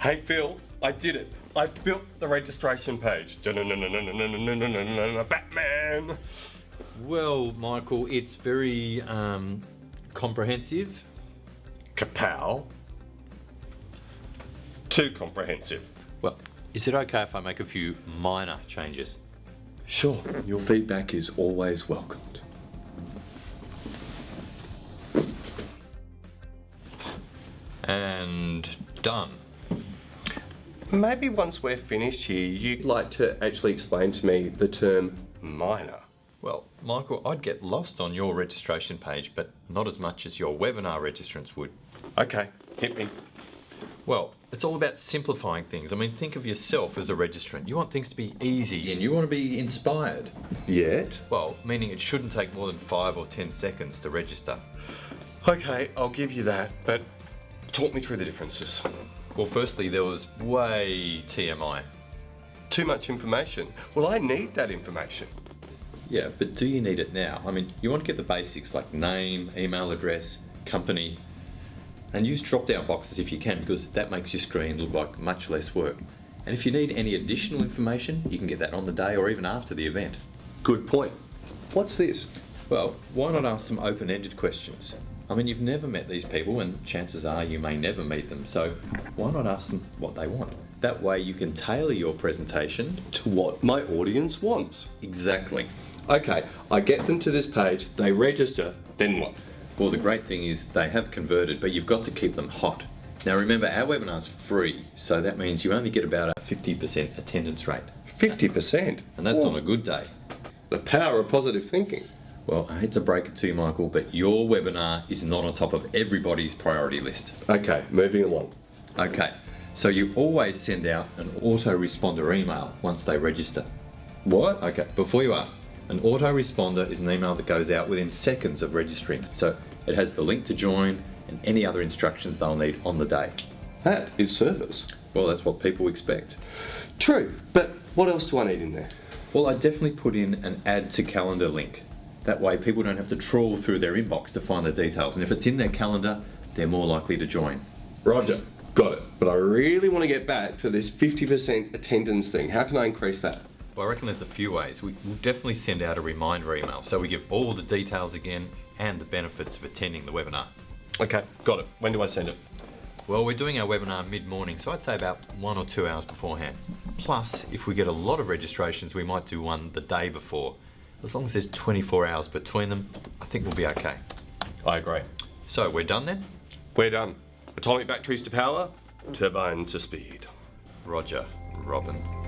Hey Phil, I did it. I built the registration page. Batman. Well, Michael, it's very um, comprehensive. Kapow. Too comprehensive. Well, is it okay if I make a few minor changes? Sure, your feedback is always welcomed. And done. Maybe once we're finished here, you'd like to actually explain to me the term minor. Well, Michael, I'd get lost on your registration page, but not as much as your webinar registrants would. Okay, hit me. Well, it's all about simplifying things. I mean, think of yourself as a registrant. You want things to be easy and you want to be inspired. Yet? Well, meaning it shouldn't take more than five or ten seconds to register. Okay, I'll give you that, but talk me through the differences. Well, firstly, there was way TMI. Too much information. Well, I need that information. Yeah, but do you need it now? I mean, you want to get the basics like name, email address, company, and use drop-down boxes if you can because that makes your screen look like much less work. And if you need any additional information, you can get that on the day or even after the event. Good point. What's this? Well, why not ask some open-ended questions? I mean, you've never met these people and chances are you may never meet them, so why not ask them what they want? That way you can tailor your presentation To what my audience wants. exactly. Okay, I get them to this page, they register, then what? Well, the great thing is they have converted, but you've got to keep them hot. Now remember, our webinar's free, so that means you only get about a 50% attendance rate, 50%. and that's on a good day. The power of positive thinking. Well, I hate to break it to you, Michael, but your webinar is not on top of everybody's priority list. Okay, moving along. Okay, so you always send out an autoresponder email once they register. What? Okay, before you ask, an autoresponder is an email that goes out within seconds of registering. So it has the link to join and any other instructions they'll need on the day. That is service. Well, that's what people expect. True, but what else do I need in there? Well, I definitely put in an add to calendar link. That way people don't have to trawl through their inbox to find the details. And if it's in their calendar, they're more likely to join. Roger, got it. But I really want to get back to this 50% attendance thing. How can I increase that? Well, I reckon there's a few ways. We, will definitely send out a reminder email so we give all the details again and the benefits of attending the webinar. Okay, got it. When do I send it? Well, we're doing our webinar mid-morning, so I'd say about one or two hours beforehand. Plus, if we get a lot of registrations, we might do one the day before. As long as there's 24 hours between them, I think we'll be okay. I agree. So, we're done then? We're done. Atomic batteries to power, turbine to speed. Roger, Robin.